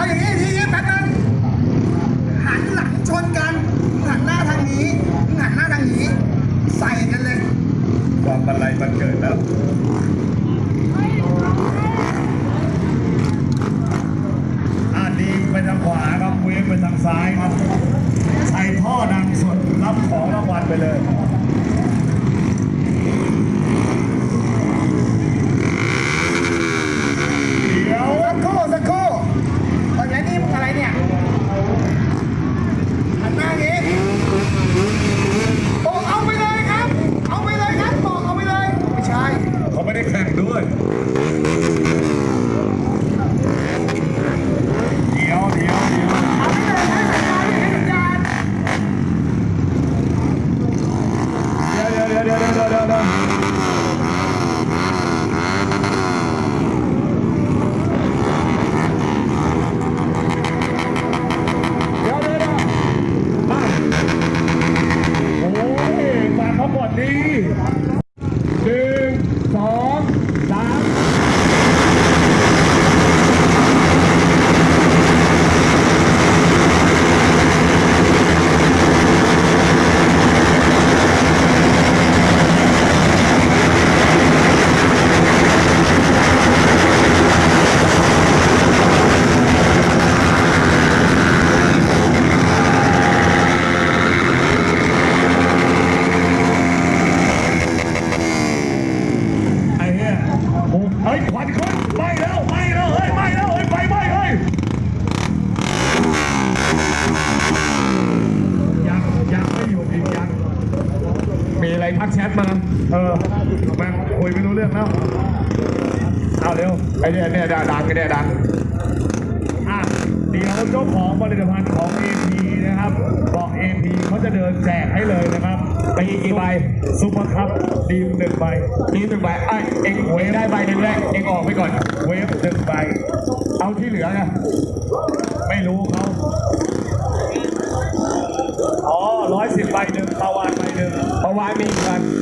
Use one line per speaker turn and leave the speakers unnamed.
เอาอย่างนี้ทีนี้แป๊บนึงหันหลังชนกันหันหน้าทางนี้หันหน้าทางนี้ ใส่กันเลย
ความบันไลบันเกิดแล้วอาดีไปทางขวาครับเวฟไปทางซ้ายครับใส่ท่อดังสดรับของรางวัลไปเลย เดี๋ยว
สักครู่สักครู่ตอนนี้นี่มึงอะไรเนี่ยหันหน้าอย่างนี้บอกเอาไปเลยครับ เอาไปเลยครับบอกเอาไปเลย ไม่ใช่
เขาไม่ได้แข่งด้วยเดี๋ยวเดี๋ยวเดี๋ยว
เอาไปเลยให้สัญญาณให้สัญญาณ
เดี๋ยวเดี๋ยวเดี๋ยวเดี๋ยวเดี๋ยวเดี๋ยวเดี๋ยวเดี๋ยวเดี๋ยวมาโอ้ยมาเขาก่อนดีห ทักแชทมา เออแม่งคุยไม่รู้เรื่องแล้ว เอาเร็ว ไอ้เนี่ยเนี่ยดังไอ้เนี่ยดังอะเดี๋ยวเจ้าของผลิตภัณฑ์ของ AP นะครับ บอก AP เขาจะเดินแจกให้เลยนะครับไปอีกกี่ใบซุปเปอร์คัพดีมหนึ่งใบ
นี่หนึ่งใบไอ้เอ็งเวได้ใบหนึ่งแรกเอ็งออกไปก่อน
เวฟหนึ่งใบ
เอาที่เหลือไง
ไม่รู้เขาอ๋อร้อยสิบใบหนึ่งปาวาน
Oh, I mean,